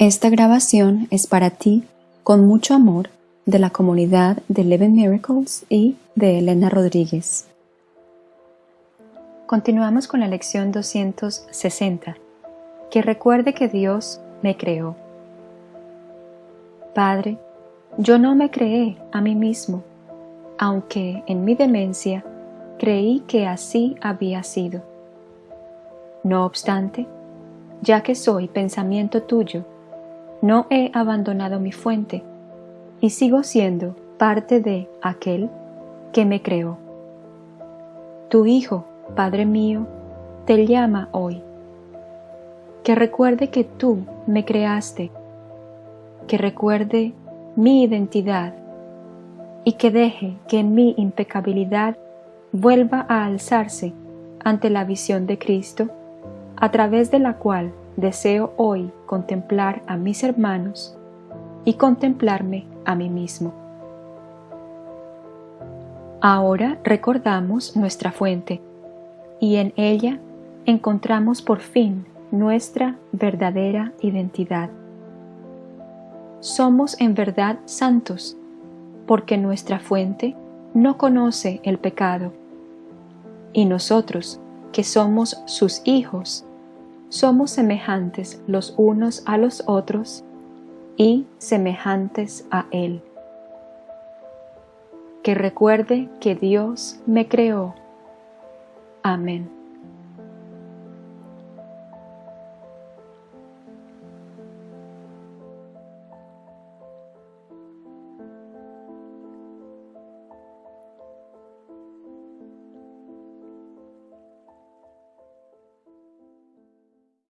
Esta grabación es para ti, con mucho amor, de la comunidad de Eleven Miracles y de Elena Rodríguez. Continuamos con la lección 260, que recuerde que Dios me creó. Padre, yo no me creé a mí mismo, aunque en mi demencia creí que así había sido. No obstante, ya que soy pensamiento tuyo, no he abandonado mi fuente y sigo siendo parte de aquel que me creó. Tu Hijo, Padre mío, te llama hoy. Que recuerde que tú me creaste, que recuerde mi identidad y que deje que mi impecabilidad vuelva a alzarse ante la visión de Cristo, a través de la cual deseo hoy contemplar a mis hermanos y contemplarme a mí mismo. Ahora recordamos nuestra fuente y en ella encontramos por fin nuestra verdadera identidad. Somos en verdad santos porque nuestra fuente no conoce el pecado y nosotros, que somos sus hijos, somos semejantes los unos a los otros y semejantes a Él. Que recuerde que Dios me creó. Amén.